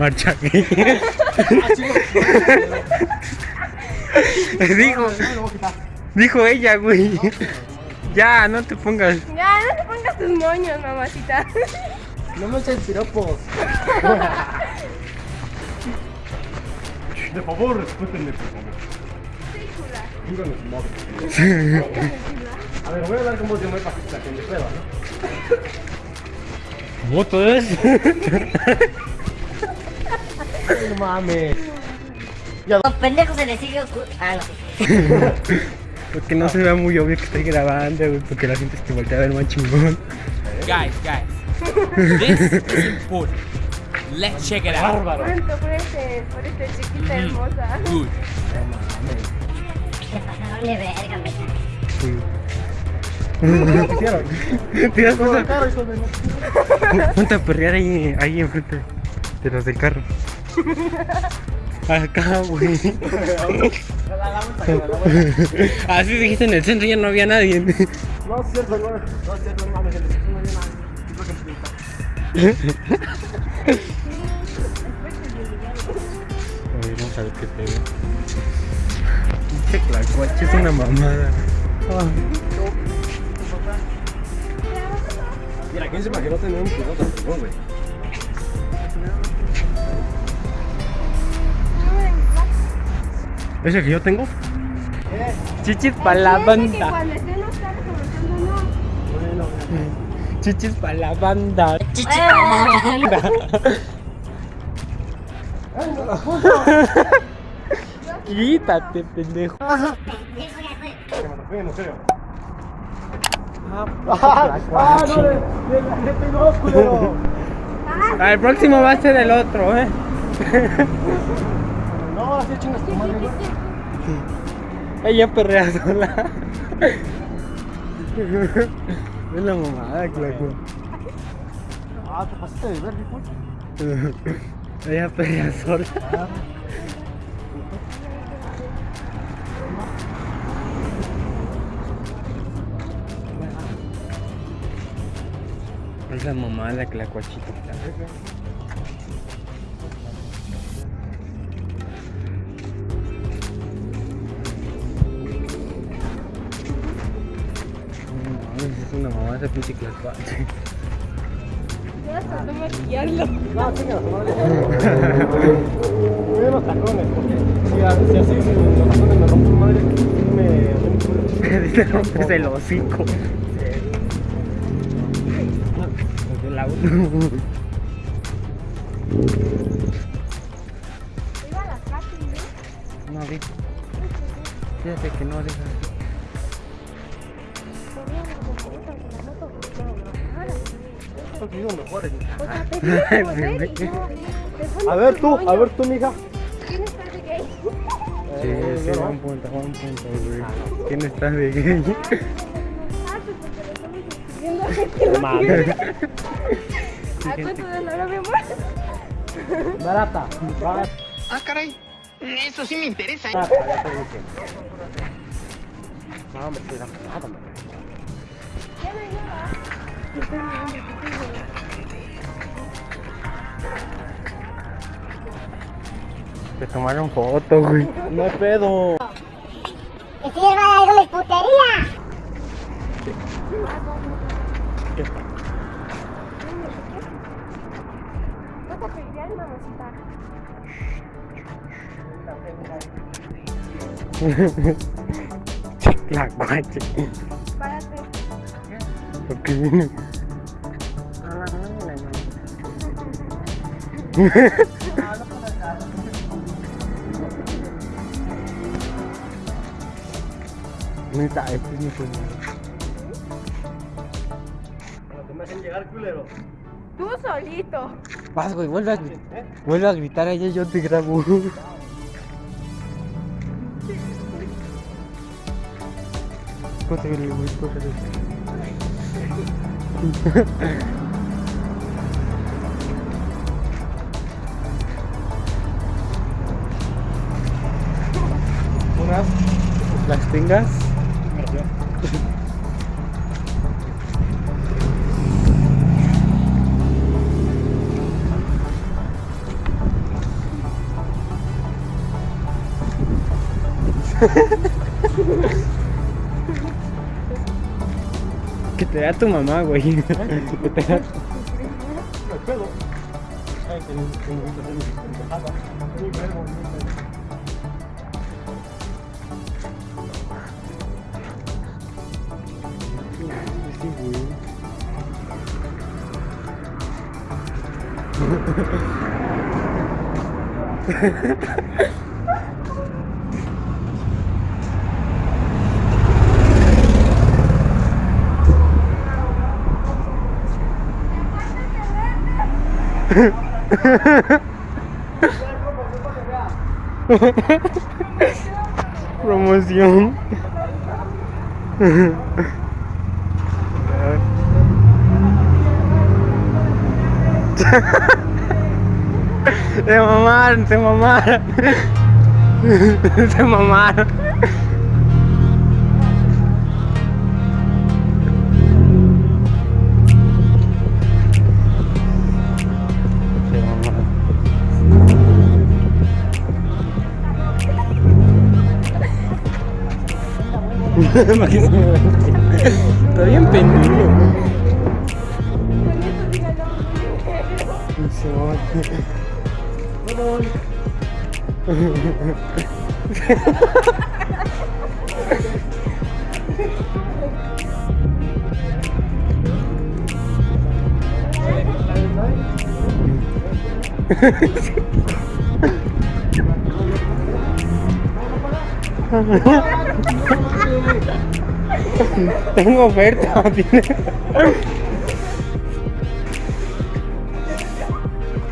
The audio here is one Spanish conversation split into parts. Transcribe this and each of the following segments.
marcha gay. dijo, dijo ella, güey. Ya, no te pongas. Ya, no te pongas tus moños, mamacita. No me eches piropos. De favor, respétenme, por favor. Sí, chula. Díganme su madre. A ver, voy a hablar con voz de hombre para que la gente pueda, ¿no? ¿Moto es? No mames. Los pendejos se les sigue Ah, no. Porque no se vea muy obvio que estoy grabando, güey. Porque la gente te voltea a ver más chingón. Guys, guys, this is important. Let's check it out. Bárbaro. Por este, por este chiquita hermosa. Good. ¿Qué pasa? Vale, verga, me Te das cuenta. Ponte a perrear ahí, ahí enfrente de los del carro. Acá, güey. Así dijiste en el centro ya no había nadie. No, es cierto, no, no es cierto, no mames, el vecino no había. Es vamos a ver qué pega. Una mamada. Mira, ¿quién se imaginó tener un piloto ¿Ese que yo tengo? Chichis para la banda. Chichis para la banda. Quítate, pendejo. En serio. Ah, ¡Ah, no! ¡De la gente no, culero! Ah, El próximo va a ser el otro, eh. No, así chingas tu madre, güey. Ella perrea sola. Es la mamada, claro. Ah, te pasaste de ver, hijo. Ella perrea sola. Es la mamada que la cuachita. Es una mamada ese pinche hasta no maquillarlo. No, a los tacones, porque si, así, los tacones me rompen madre, me. Dice rompes el hocico. La Iba a la casa, ¿no? No vi. Fíjate que no deja. Mejores. A ver tú, a ver tú, mija. ¿Tienes par de gay? Sí, Eh, sí, yo no. buen punto, buen punto, güey. ¿Quién está de gay? Ah, pues porque lo estamos escribiendo aquí en la Mames. ¿A cuánto de la hora, mi amor? Barata. Barata. Ah, caray. Eso sí me interesa. ¿eh? ya te dije. No, me estoy dando nada, man. Ya no hay Te tomaron foto, güey. No hay pedo. Y si les va a dar una putería. Mamacita. La guache. Párate. ¿Por qué viene? Neta, este es mi primero. Pero te me hacen llegar, culero. Tú solito. Vas, güey, vuelve a, vuelve a gritar a ella y yo te grabo. Cógele, güey, cógele. Unas las tengas. Que te da tu mamá, güey No hay pedo. Ay, que ni- que ni me hacer mi pendejada. Ni verbo, ni pedo. Sí, güey. Promoción. Se mamaron, se mamaron. Se mamaron. Está bien pendiente. Tengo oferta, tiene.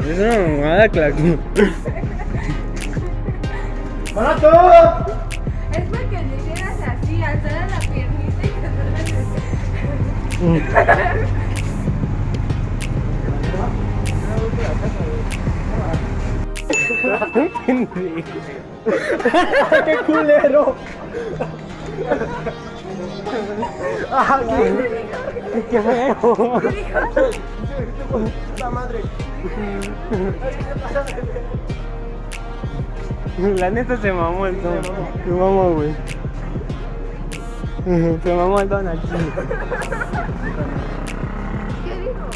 Es una mamada, claro. ¡Barato! Es porque le hicieras así, alzar la piernita y que ¡Qué culero! ¡Ah, qué, qué feo! ¡La madre! La neta se mamó el don. Se mamó, güey. Se mamó el don aquí. ¿Qué dijo?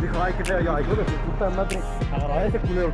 Dijo, ay, qué feo. Yo, ay, hijo de puta madre. Agarraba ese culero.